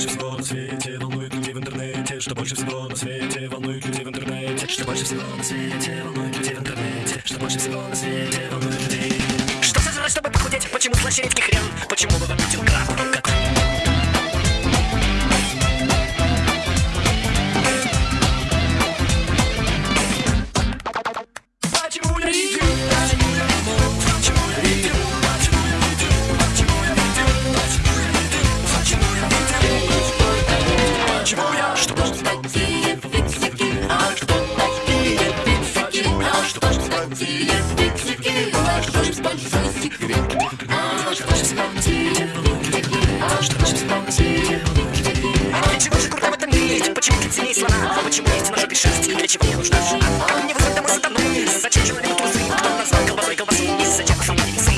больше всего на свете волнует людей в интернете? Что больше всего на свете волнует людей в интернете? Что больше всего на свете волнует людей в интернете? Что больше всего на свете волнует людей? Что сожрать, чтобы похудеть? Почему слаще редких хрен? Почему вы вампитил краб? Кот. Почему же круто в этом? Почему ты ценей слона? Почему есть на жопе? Для чего мне нужна жена? Как мне вызвать домой сатаны? Зачем же мне трусы? Кто назвал колбасой колбасу? И зачем сломали псы?